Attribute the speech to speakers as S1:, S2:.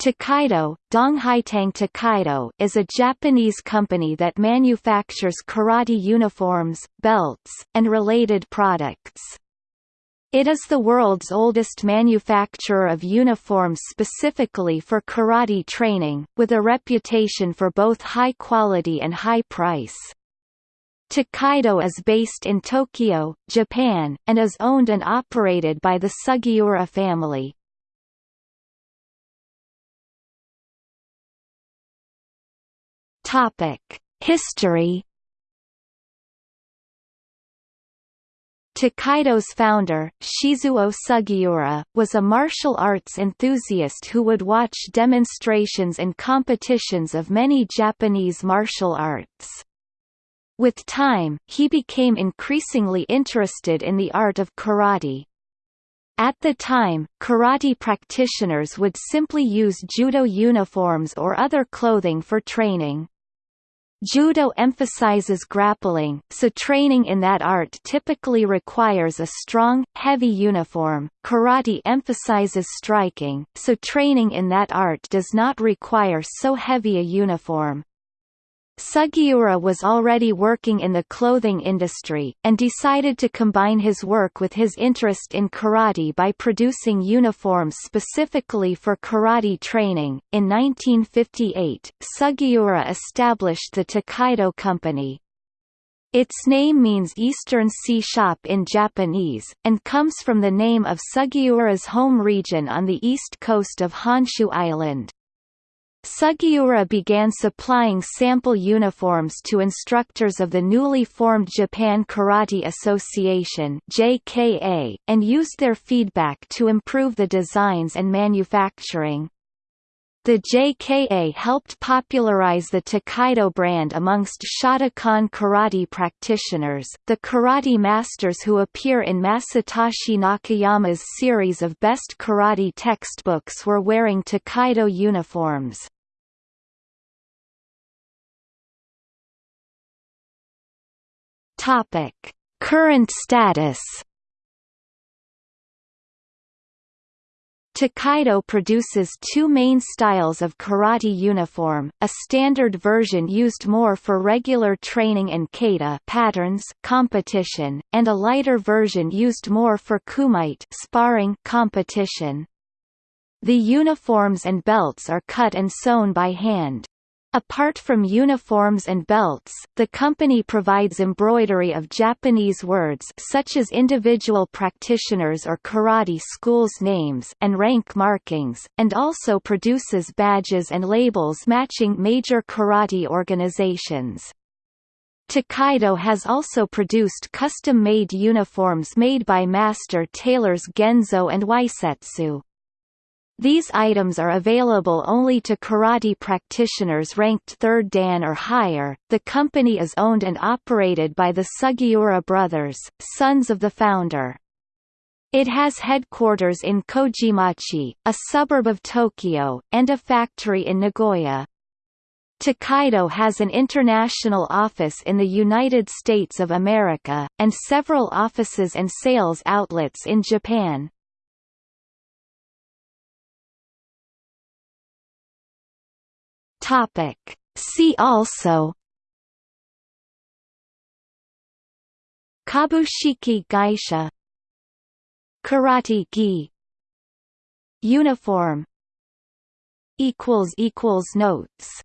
S1: Tokaido, Donghaitang Tokaido is a Japanese company that manufactures karate uniforms, belts, and related products. It is the world's oldest manufacturer of uniforms specifically for karate training, with a reputation for both high quality and high price. Tokaido is based in Tokyo, Japan, and is owned and operated by the Sugiura family. History. Tokaido's founder, Shizuo Sugiura, was a martial arts enthusiast who would watch demonstrations and competitions of many Japanese martial arts. With time, he became increasingly interested in the art of karate. At the time, karate practitioners would simply use judo uniforms or other clothing for training. Judo emphasizes grappling, so training in that art typically requires a strong, heavy uniform. Karate emphasizes striking, so training in that art does not require so heavy a uniform. Sugiura was already working in the clothing industry, and decided to combine his work with his interest in karate by producing uniforms specifically for karate training. In 1958, Sugiura established the Tokaido Company. Its name means Eastern Sea Shop in Japanese, and comes from the name of Sugiura's home region on the east coast of Honshu Island. Sugiura began supplying sample uniforms to instructors of the newly formed Japan Karate Association (JKA) and used their feedback to improve the designs and manufacturing. The JKA helped popularize the Tokaido brand amongst Shotokan karate practitioners, the karate masters who appear in Masatoshi Nakayama's series of best karate textbooks were wearing Tokaido uniforms. Current status Tokaido produces two main styles of karate uniform, a standard version used more for regular training and kata patterns competition, and a lighter version used more for kumite sparring competition. The uniforms and belts are cut and sewn by hand. Apart from uniforms and belts, the company provides embroidery of Japanese words such as individual practitioners or karate schools' names and rank markings, and also produces badges and labels matching major karate organizations. Tokaido has also produced custom-made uniforms made by master tailors Genzo and Waisetsu. These items are available only to karate practitioners ranked 3rd Dan or higher. The company is owned and operated by the Sugiura brothers, sons of the founder. It has headquarters in Kojimachi, a suburb of Tokyo, and a factory in Nagoya. Tokaido has an international office in the United States of America, and several offices and sales outlets in Japan. Topic. See also Kabushiki Gaisha Karate gi Uniform equals equals notes